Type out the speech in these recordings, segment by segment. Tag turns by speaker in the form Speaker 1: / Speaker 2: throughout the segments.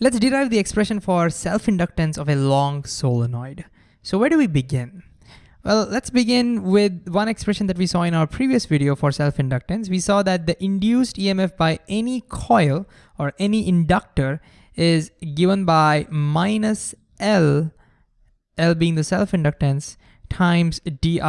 Speaker 1: Let's derive the expression for self-inductance of a long solenoid. So where do we begin? Well, let's begin with one expression that we saw in our previous video for self-inductance. We saw that the induced EMF by any coil or any inductor is given by minus L, L being the self-inductance, times di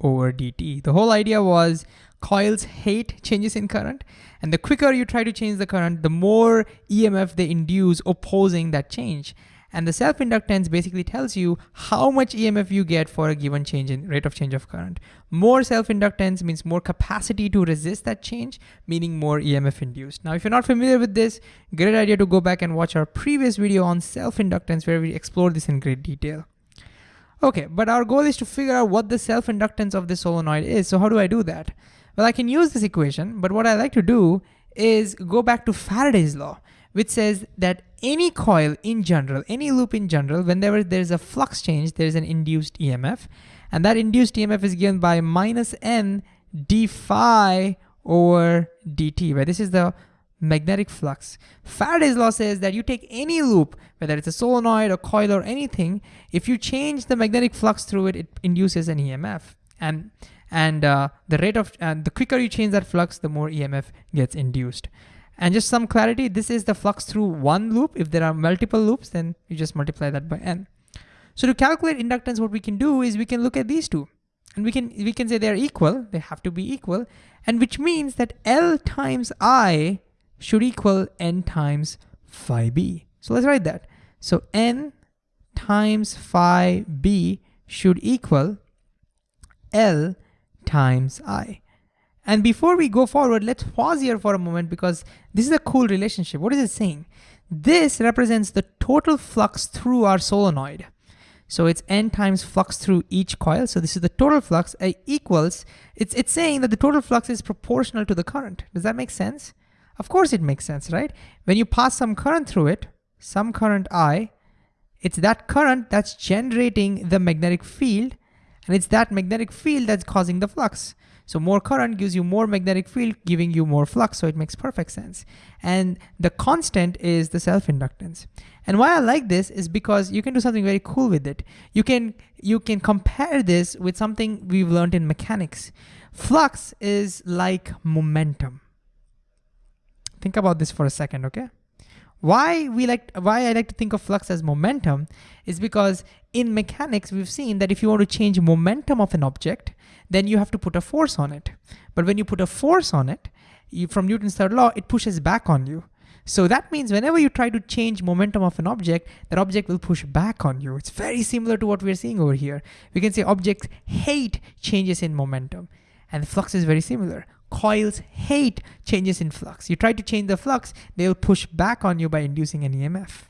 Speaker 1: over dt. The whole idea was coils hate changes in current and the quicker you try to change the current, the more EMF they induce opposing that change. And the self-inductance basically tells you how much EMF you get for a given change in rate of change of current. More self-inductance means more capacity to resist that change, meaning more EMF induced. Now, if you're not familiar with this, great idea to go back and watch our previous video on self-inductance where we explore this in great detail. Okay, but our goal is to figure out what the self-inductance of this solenoid is. So how do I do that? Well, I can use this equation, but what I like to do is go back to Faraday's law, which says that any coil in general, any loop in general, whenever there's a flux change, there's an induced EMF. And that induced EMF is given by minus n d phi over dt, where This is the magnetic flux. Faraday's law says that you take any loop, whether it's a solenoid or coil or anything, if you change the magnetic flux through it, it induces an EMF. And and uh, the rate of and the quicker you change that flux the more EMF gets induced. And just some clarity this is the flux through one loop. If there are multiple loops then you just multiply that by n. So to calculate inductance what we can do is we can look at these two. And we can we can say they're equal. They have to be equal. And which means that L times I should equal n times phi b. So let's write that. So n times phi b should equal L times I. And before we go forward, let's pause here for a moment because this is a cool relationship. What is it saying? This represents the total flux through our solenoid. So it's n times flux through each coil. So this is the total flux A equals, it's, it's saying that the total flux is proportional to the current. Does that make sense? Of course it makes sense, right? When you pass some current through it, some current I, it's that current that's generating the magnetic field and it's that magnetic field that's causing the flux. So more current gives you more magnetic field, giving you more flux, so it makes perfect sense. And the constant is the self-inductance. And why I like this is because you can do something very cool with it. You can, you can compare this with something we've learned in mechanics. Flux is like momentum. Think about this for a second, okay? Why we like why I like to think of flux as momentum is because in mechanics we've seen that if you want to change momentum of an object, then you have to put a force on it. But when you put a force on it, you, from Newton's third law, it pushes back on you. So that means whenever you try to change momentum of an object, that object will push back on you. It's very similar to what we're seeing over here. We can say objects hate changes in momentum and flux is very similar coils hate changes in flux. You try to change the flux, they'll push back on you by inducing an EMF.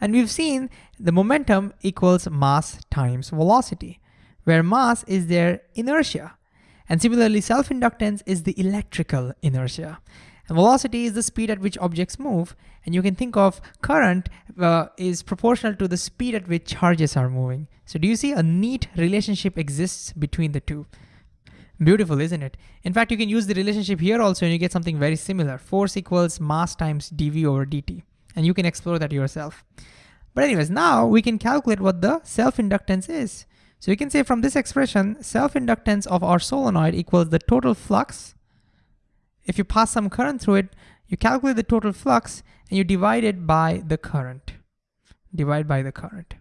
Speaker 1: And we've seen the momentum equals mass times velocity, where mass is their inertia. And similarly, self-inductance is the electrical inertia. And velocity is the speed at which objects move. And you can think of current uh, is proportional to the speed at which charges are moving. So do you see a neat relationship exists between the two? Beautiful, isn't it? In fact, you can use the relationship here also and you get something very similar. Force equals mass times dV over dt. And you can explore that yourself. But anyways, now we can calculate what the self-inductance is. So you can say from this expression, self-inductance of our solenoid equals the total flux. If you pass some current through it, you calculate the total flux and you divide it by the current. Divide by the current.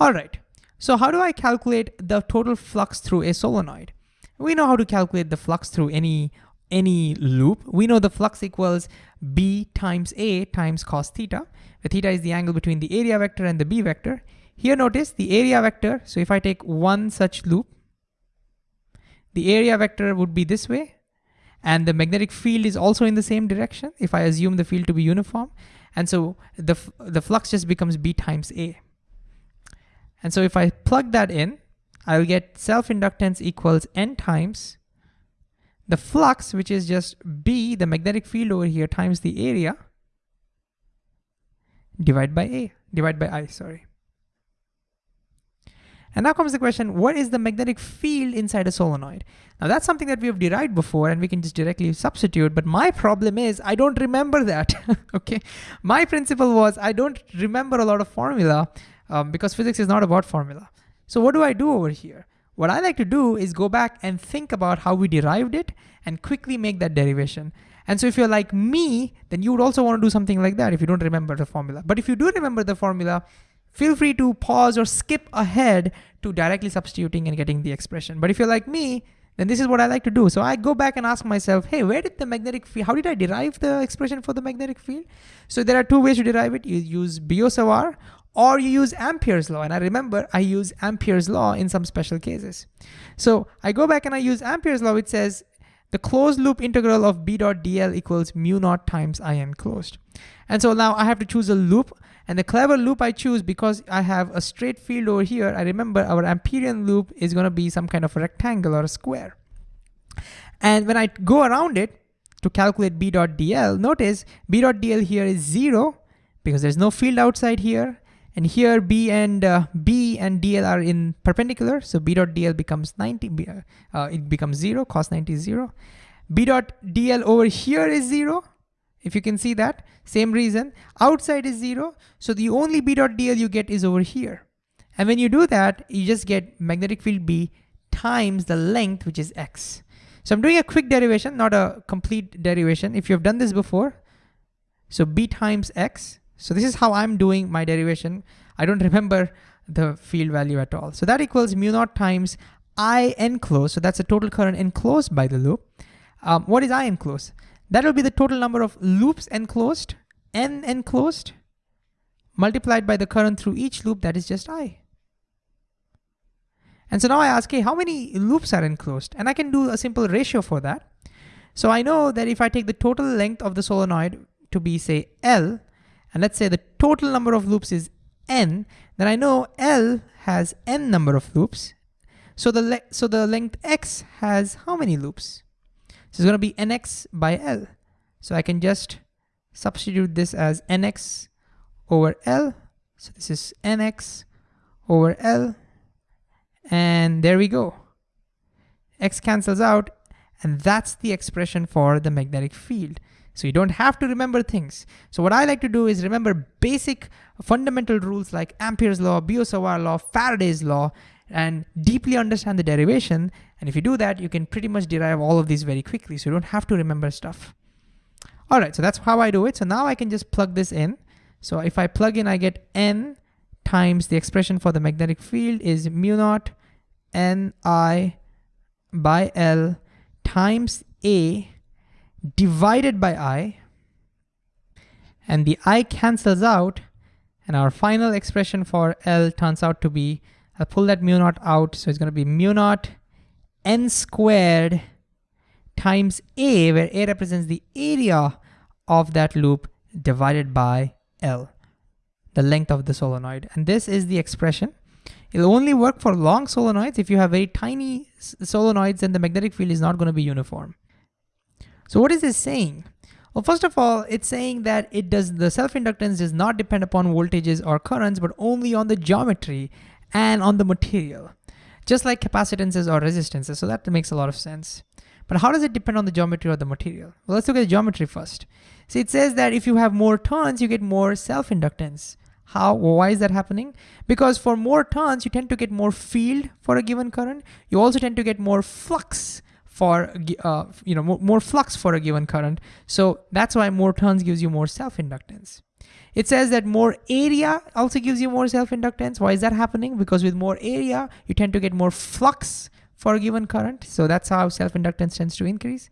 Speaker 1: All right, so how do I calculate the total flux through a solenoid? We know how to calculate the flux through any, any loop. We know the flux equals B times A times cos theta, where theta is the angle between the area vector and the B vector. Here notice the area vector, so if I take one such loop, the area vector would be this way, and the magnetic field is also in the same direction if I assume the field to be uniform. And so the, the flux just becomes B times A. And so if I plug that in, I'll get self-inductance equals n times the flux, which is just B, the magnetic field over here, times the area, divide by A, divide by I, sorry. And now comes the question, what is the magnetic field inside a solenoid? Now that's something that we have derived before and we can just directly substitute, but my problem is I don't remember that, okay? My principle was I don't remember a lot of formula um, because physics is not about formula. So what do I do over here? What I like to do is go back and think about how we derived it and quickly make that derivation. And so if you're like me, then you would also want to do something like that if you don't remember the formula. But if you do remember the formula, feel free to pause or skip ahead to directly substituting and getting the expression. But if you're like me, then this is what I like to do. So I go back and ask myself, hey, where did the magnetic field, how did I derive the expression for the magnetic field? So there are two ways to derive it. You use Biot-Savart or you use Ampere's law. And I remember I use Ampere's law in some special cases. So I go back and I use Ampere's law, which says the closed loop integral of B dot dl equals mu naught times I enclosed. And so now I have to choose a loop and the clever loop I choose because I have a straight field over here, I remember our Amperian loop is gonna be some kind of a rectangle or a square. And when I go around it to calculate B dot dl, notice B dot dl here is zero because there's no field outside here. And here B and uh, B and DL are in perpendicular. So B dot DL becomes 90, uh, uh, it becomes zero, cos 90 is zero. B dot DL over here is zero. If you can see that, same reason, outside is zero. So the only B dot DL you get is over here. And when you do that, you just get magnetic field B times the length, which is X. So I'm doing a quick derivation, not a complete derivation. If you've done this before, so B times X, so this is how I'm doing my derivation. I don't remember the field value at all. So that equals mu naught times I enclosed. So that's the total current enclosed by the loop. Um, what is I enclosed? That will be the total number of loops enclosed, N enclosed, multiplied by the current through each loop, that is just I. And so now I ask, hey, how many loops are enclosed? And I can do a simple ratio for that. So I know that if I take the total length of the solenoid to be say L, and let's say the total number of loops is n, then I know L has n number of loops. So the, so the length x has how many loops? So it's gonna be nx by L. So I can just substitute this as nx over L. So this is nx over L. And there we go. X cancels out, and that's the expression for the magnetic field. So you don't have to remember things. So what I like to do is remember basic fundamental rules like Ampere's law, Biot-Savart law, Faraday's law, and deeply understand the derivation. And if you do that, you can pretty much derive all of these very quickly. So you don't have to remember stuff. All right, so that's how I do it. So now I can just plug this in. So if I plug in, I get N times the expression for the magnetic field is mu naught Ni by L times A divided by i, and the i cancels out, and our final expression for L turns out to be, I'll pull that mu naught out, so it's gonna be mu naught n squared times A, where A represents the area of that loop divided by L, the length of the solenoid. And this is the expression. It'll only work for long solenoids. If you have very tiny solenoids, then the magnetic field is not gonna be uniform. So what is this saying? Well, first of all, it's saying that it does the self-inductance does not depend upon voltages or currents, but only on the geometry and on the material, just like capacitances or resistances. So that makes a lot of sense. But how does it depend on the geometry or the material? Well, let's look at the geometry first. So it says that if you have more turns, you get more self-inductance. How, why is that happening? Because for more turns, you tend to get more field for a given current. You also tend to get more flux for uh, you know more, more flux for a given current. So that's why more turns gives you more self-inductance. It says that more area also gives you more self-inductance. Why is that happening? Because with more area, you tend to get more flux for a given current. So that's how self-inductance tends to increase.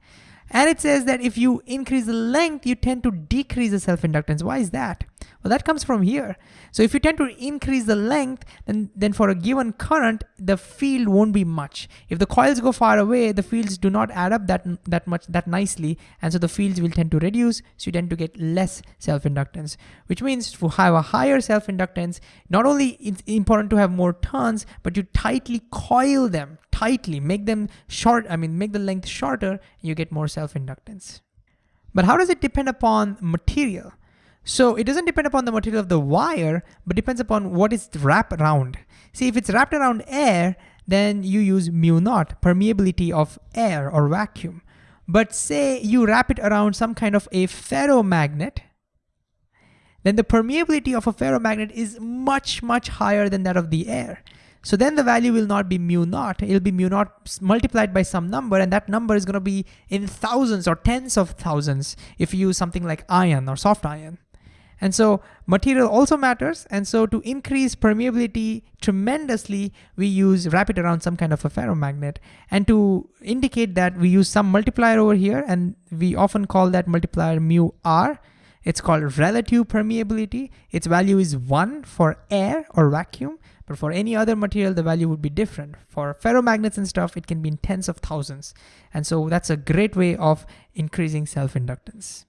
Speaker 1: And it says that if you increase the length, you tend to decrease the self-inductance. Why is that? Well, that comes from here. So if you tend to increase the length, then, then for a given current, the field won't be much. If the coils go far away, the fields do not add up that, that much, that nicely. And so the fields will tend to reduce. So you tend to get less self-inductance, which means to have a higher self-inductance, not only it's important to have more turns, but you tightly coil them tightly, make them short, I mean, make the length shorter, you get more self-inductance. But how does it depend upon material? So it doesn't depend upon the material of the wire, but depends upon what is wrapped around. See, if it's wrapped around air, then you use mu naught, permeability of air or vacuum. But say you wrap it around some kind of a ferromagnet, then the permeability of a ferromagnet is much, much higher than that of the air. So then the value will not be mu naught, it'll be mu naught multiplied by some number and that number is gonna be in thousands or tens of thousands if you use something like iron or soft iron. And so material also matters. And so to increase permeability tremendously, we use wrap it around some kind of a ferromagnet. And to indicate that we use some multiplier over here and we often call that multiplier mu r. It's called relative permeability. Its value is one for air or vacuum, but for any other material, the value would be different. For ferromagnets and stuff, it can be in tens of thousands. And so that's a great way of increasing self-inductance.